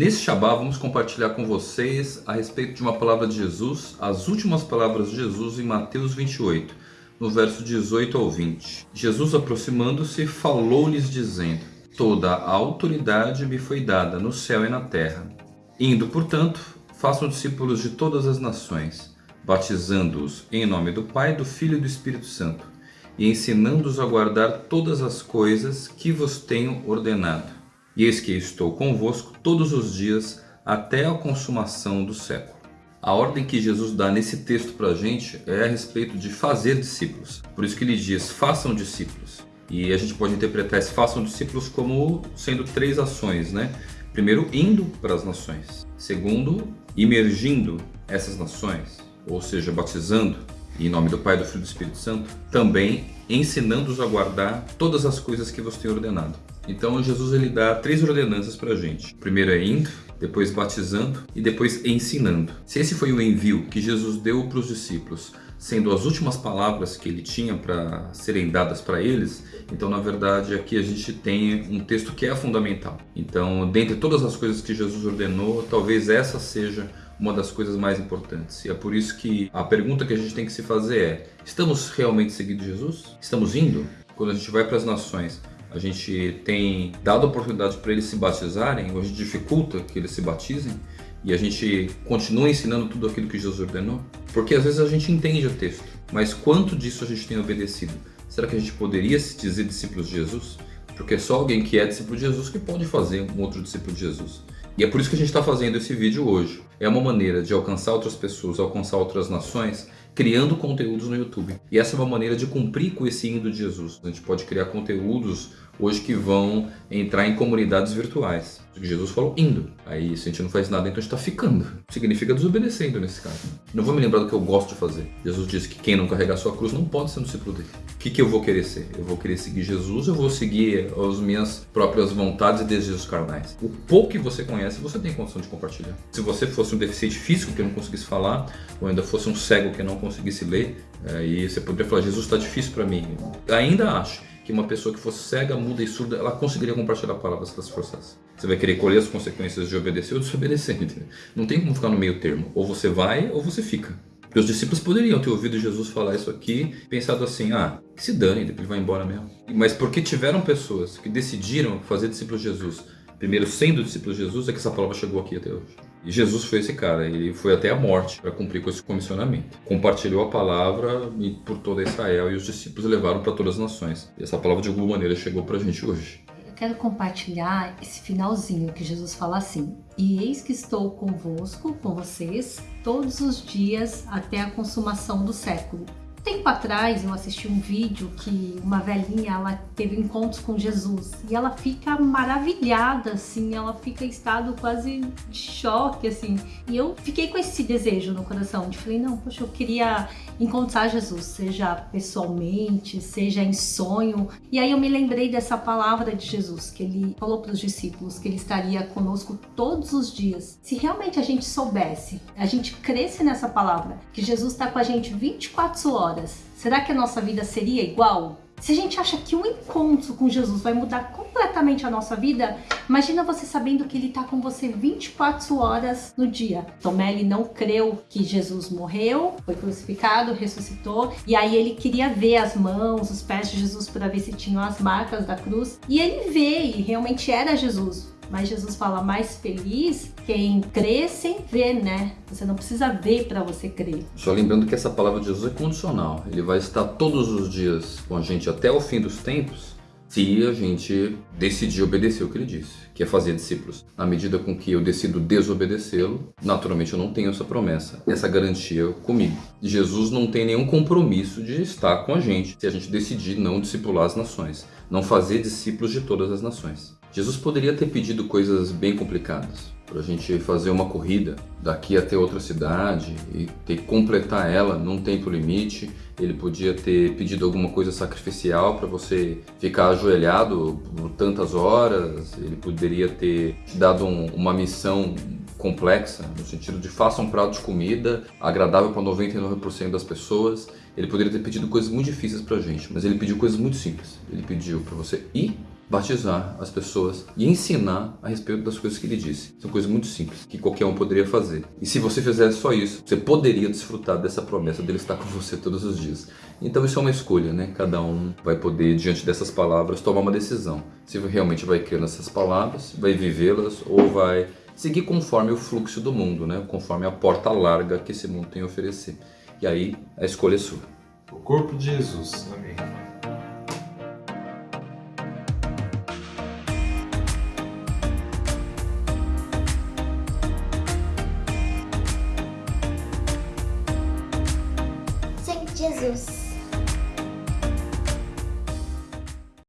Nesse Shabá vamos compartilhar com vocês a respeito de uma palavra de Jesus, as últimas palavras de Jesus em Mateus 28, no verso 18 ao 20. Jesus aproximando-se falou-lhes dizendo, Toda a autoridade me foi dada no céu e na terra. Indo, portanto, façam discípulos de todas as nações, batizando-os em nome do Pai, do Filho e do Espírito Santo, e ensinando-os a guardar todas as coisas que vos tenho ordenado. E eis que estou convosco todos os dias até a consumação do século. A ordem que Jesus dá nesse texto para a gente é a respeito de fazer discípulos. Por isso que ele diz, façam discípulos. E a gente pode interpretar esse façam discípulos como sendo três ações, né? Primeiro, indo para as nações. Segundo, imergindo essas nações, ou seja, batizando em nome do Pai, do Filho e do Espírito Santo. Também ensinando-os a guardar todas as coisas que vos tenho ordenado. Então Jesus ele dá três ordenanças para a gente. Primeiro é indo, depois batizando e depois ensinando. Se esse foi o envio que Jesus deu para os discípulos, sendo as últimas palavras que ele tinha para serem dadas para eles, então na verdade aqui a gente tem um texto que é fundamental. Então, dentre todas as coisas que Jesus ordenou, talvez essa seja uma das coisas mais importantes. E é por isso que a pergunta que a gente tem que se fazer é: estamos realmente seguindo Jesus? Estamos indo? Quando a gente vai para as nações, a gente tem dado oportunidade para eles se batizarem, gente dificulta que eles se batizem, e a gente continua ensinando tudo aquilo que Jesus ordenou? Porque às vezes a gente entende o texto, mas quanto disso a gente tem obedecido? Será que a gente poderia se dizer discípulos de Jesus? Porque é só alguém que é discípulo de Jesus que pode fazer um outro discípulo de Jesus. E é por isso que a gente está fazendo esse vídeo hoje. É uma maneira de alcançar outras pessoas, alcançar outras nações, criando conteúdos no YouTube. E essa é uma maneira de cumprir com esse indo de Jesus. A gente pode criar conteúdos hoje que vão entrar em comunidades virtuais. Jesus falou indo. Aí se a gente não faz nada, então a gente está ficando. Significa desobedecendo nesse caso. Não vou me lembrar do que eu gosto de fazer. Jesus disse que quem não carregar sua cruz não pode ser um discípulo dele. O que, que eu vou querer ser? Eu vou querer seguir Jesus eu vou seguir as minhas próprias vontades e desejos carnais? O pouco que você conhece, você tem condição de compartilhar. Se você fosse um deficiente físico que não conseguisse falar, ou ainda fosse um cego que não conseguisse ler, aí você poderia falar, Jesus está difícil para mim. Ainda acho que uma pessoa que fosse cega, muda e surda, ela conseguiria compartilhar a palavra se ela se forçasse. Você vai querer colher as consequências de obedecer ou desobedecer, entendeu? Não tem como ficar no meio termo. Ou você vai ou você fica. Os discípulos poderiam ter ouvido Jesus falar isso aqui, pensado assim, ah, que se dane, depois ele vai embora mesmo. Mas porque tiveram pessoas que decidiram fazer discípulos de Jesus, primeiro sendo discípulos de Jesus, é que essa palavra chegou aqui até hoje. E Jesus foi esse cara, ele foi até a morte para cumprir com esse comissionamento. Compartilhou a palavra por toda Israel e os discípulos levaram para todas as nações. E essa palavra de alguma maneira chegou para a gente hoje. Eu quero compartilhar esse finalzinho que Jesus fala assim: E eis que estou convosco, com vocês, todos os dias até a consumação do século. Tempo atrás eu assisti um vídeo que uma velhinha ela teve encontros com Jesus e ela fica maravilhada assim, ela fica em estado quase de choque assim. E eu fiquei com esse desejo no coração de falei, não, poxa, eu queria encontrar Jesus, seja pessoalmente, seja em sonho. E aí eu me lembrei dessa palavra de Jesus que ele falou para os discípulos que ele estaria conosco todos os dias. Se realmente a gente soubesse, a gente cresce nessa palavra, que Jesus está com a gente 24 horas horas, será que a nossa vida seria igual? Se a gente acha que um encontro com Jesus vai mudar completamente a nossa vida, imagina você sabendo que ele está com você 24 horas no dia. Tomé ele não creu que Jesus morreu, foi crucificado, ressuscitou, e aí ele queria ver as mãos, os pés de Jesus para ver se tinham as marcas da cruz, e ele vê e realmente era Jesus. Mas Jesus fala mais feliz quem crê sem ver, né? Você não precisa ver para você crer. Só lembrando que essa palavra de Jesus é condicional. Ele vai estar todos os dias com a gente até o fim dos tempos se a gente decidir obedecer o que ele disse, que é fazer discípulos. Na medida com que eu decido desobedecê-lo, naturalmente eu não tenho essa promessa, essa garantia comigo. Jesus não tem nenhum compromisso de estar com a gente se a gente decidir não discipular as nações, não fazer discípulos de todas as nações. Jesus poderia ter pedido coisas bem complicadas, para a gente fazer uma corrida daqui até outra cidade e ter que completar ela num tempo limite. Ele podia ter pedido alguma coisa sacrificial para você ficar ajoelhado por tantas horas. Ele poderia ter dado um, uma missão complexa, no sentido de faça um prato de comida agradável para 99% das pessoas. Ele poderia ter pedido coisas muito difíceis para a gente, mas ele pediu coisas muito simples. Ele pediu para você ir batizar as pessoas e ensinar a respeito das coisas que ele disse. São coisas muito simples, que qualquer um poderia fazer. E se você fizesse só isso, você poderia desfrutar dessa promessa dele estar com você todos os dias. Então isso é uma escolha, né? Cada um vai poder, diante dessas palavras, tomar uma decisão. Se realmente vai crer nessas palavras, vai vivê-las ou vai seguir conforme o fluxo do mundo, né? Conforme a porta larga que esse mundo tem a oferecer. E aí a escolha é sua. O corpo de Jesus. Amém. Sangue de Jesus.